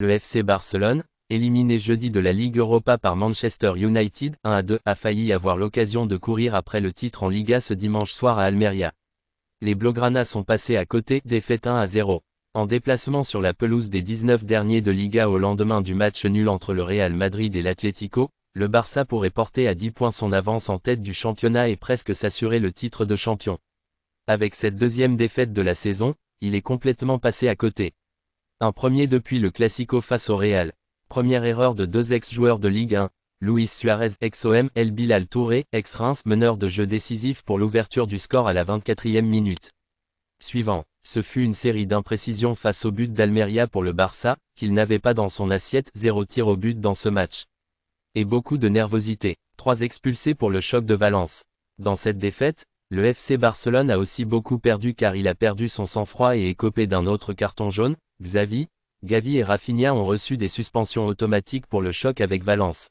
Le FC Barcelone, éliminé jeudi de la Ligue Europa par Manchester United 1 à 2, a failli avoir l'occasion de courir après le titre en Liga ce dimanche soir à Almeria. Les Blaugrana sont passés à côté, défaite 1 à 0. En déplacement sur la pelouse des 19 derniers de Liga au lendemain du match nul entre le Real Madrid et l'Atlético, le Barça pourrait porter à 10 points son avance en tête du championnat et presque s'assurer le titre de champion. Avec cette deuxième défaite de la saison, il est complètement passé à côté. Un premier depuis le Classico face au Real. Première erreur de deux ex-joueurs de Ligue 1. Luis Suarez ex-OM, El Bilal Touré, ex-Reims meneur de jeu décisif pour l'ouverture du score à la 24e minute. Suivant, ce fut une série d'imprécisions face au but d'Almeria pour le Barça, qu'il n'avait pas dans son assiette, zéro tir au but dans ce match. Et beaucoup de nervosité, trois expulsés pour le choc de Valence. Dans cette défaite, le FC Barcelone a aussi beaucoup perdu car il a perdu son sang-froid et est copé d'un autre carton jaune, Xavi, Gavi et Rafinha ont reçu des suspensions automatiques pour le choc avec Valence.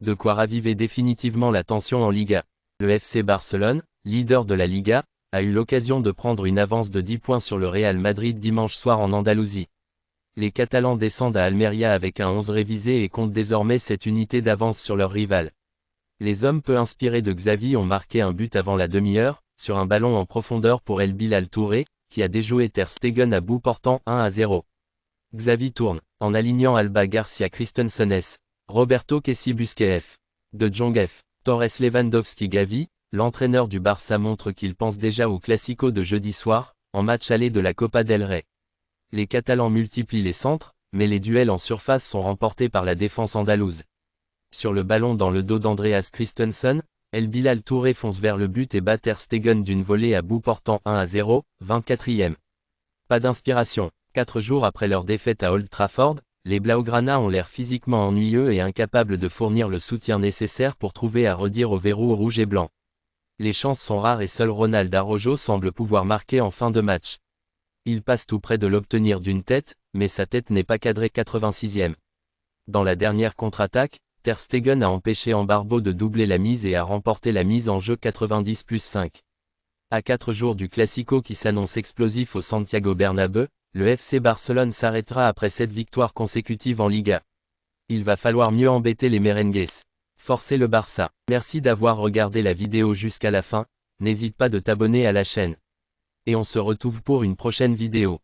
De quoi raviver définitivement la tension en Liga. Le FC Barcelone, leader de la Liga, a eu l'occasion de prendre une avance de 10 points sur le Real Madrid dimanche soir en Andalousie. Les Catalans descendent à Almeria avec un 11 révisé et comptent désormais cette unité d'avance sur leur rival. Les hommes peu inspirés de Xavi ont marqué un but avant la demi-heure, sur un ballon en profondeur pour El Bilal Touré, qui a déjoué Ter Stegen à bout portant 1 à 0. Xavi tourne, en alignant Alba Garcia Christensenes, Roberto Kessi Busquets, De Jong Torres Lewandowski Gavi, l'entraîneur du Barça montre qu'il pense déjà au Classico de jeudi soir, en match aller de la Copa del Rey. Les Catalans multiplient les centres, mais les duels en surface sont remportés par la défense andalouse. Sur le ballon dans le dos d'Andreas Christensen, El Bilal Touré fonce vers le but et bat Ter Stegen d'une volée à bout portant 1 à 0, 24e. Pas d'inspiration. Quatre jours après leur défaite à Old Trafford, les Blaugrana ont l'air physiquement ennuyeux et incapables de fournir le soutien nécessaire pour trouver à redire au verrou rouge et blanc. Les chances sont rares et seul Ronald Arrojo semble pouvoir marquer en fin de match. Il passe tout près de l'obtenir d'une tête, mais sa tête n'est pas cadrée 86e. Dans la dernière contre-attaque, Stegen a empêché Ambarbo de doubler la mise et a remporté la mise en jeu 90 plus 5. À 4 jours du Classico qui s'annonce explosif au Santiago Bernabeu, le FC Barcelone s'arrêtera après cette victoire consécutive en Liga. Il va falloir mieux embêter les merengues. Forcer le Barça. Merci d'avoir regardé la vidéo jusqu'à la fin, n'hésite pas de t'abonner à la chaîne. Et on se retrouve pour une prochaine vidéo.